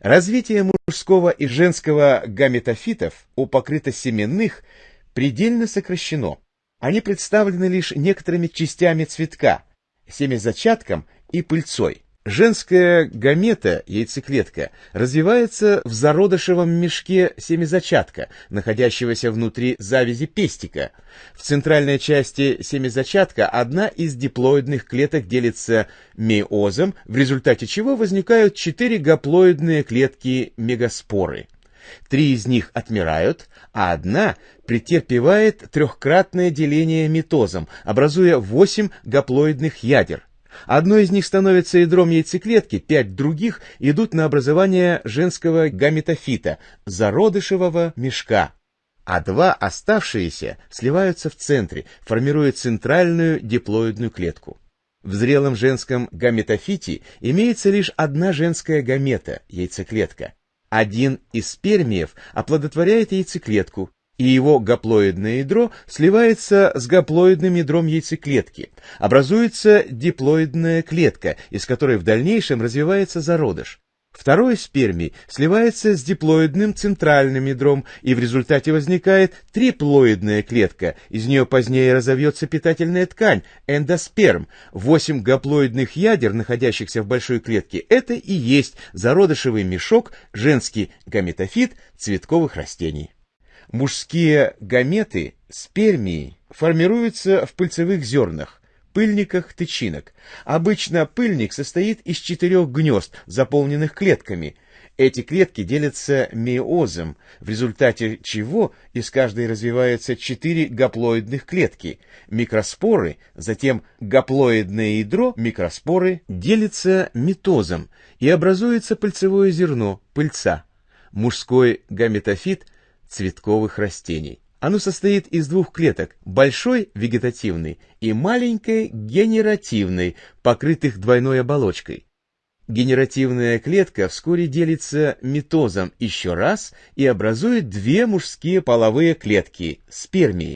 Развитие мужского и женского гаметофитов у покрытосеменных предельно сокращено. Они представлены лишь некоторыми частями цветка, семязачатком и пыльцой. Женская гамета, яйцеклетка, развивается в зародышевом мешке семязачатка, находящегося внутри завязи пестика. В центральной части семязачатка одна из диплоидных клеток делится меозом, в результате чего возникают четыре гаплоидные клетки мегаспоры. Три из них отмирают, а одна претерпевает трехкратное деление митозом, образуя восемь гаплоидных ядер. Одно из них становится ядром яйцеклетки, пять других идут на образование женского гаметофита, зародышевого мешка, а два оставшиеся сливаются в центре, формируя центральную диплоидную клетку. В зрелом женском гаметофите имеется лишь одна женская гамета, яйцеклетка. Один из спермиев оплодотворяет яйцеклетку, и его гаплоидное ядро сливается с гаплоидным ядром яйцеклетки. Образуется диплоидная клетка, из которой в дальнейшем развивается зародыш. Второй спермий сливается с диплоидным центральным ядром, и в результате возникает триплоидная клетка. Из нее позднее разовьется питательная ткань, эндосперм. Восемь гаплоидных ядер, находящихся в большой клетке, это и есть зародышевый мешок, женский гаметофит цветковых растений. Мужские гаметы, спермии, формируются в пыльцевых зернах, пыльниках тычинок. Обычно пыльник состоит из четырех гнезд, заполненных клетками. Эти клетки делятся меозом, в результате чего из каждой развиваются четыре гаплоидных клетки. Микроспоры, затем гаплоидное ядро микроспоры делятся митозом и образуется пыльцевое зерно, пыльца. Мужской гаметофит – цветковых растений. Оно состоит из двух клеток, большой вегетативной и маленькой генеративной, покрытых двойной оболочкой. Генеративная клетка вскоре делится митозом еще раз и образует две мужские половые клетки – спермии.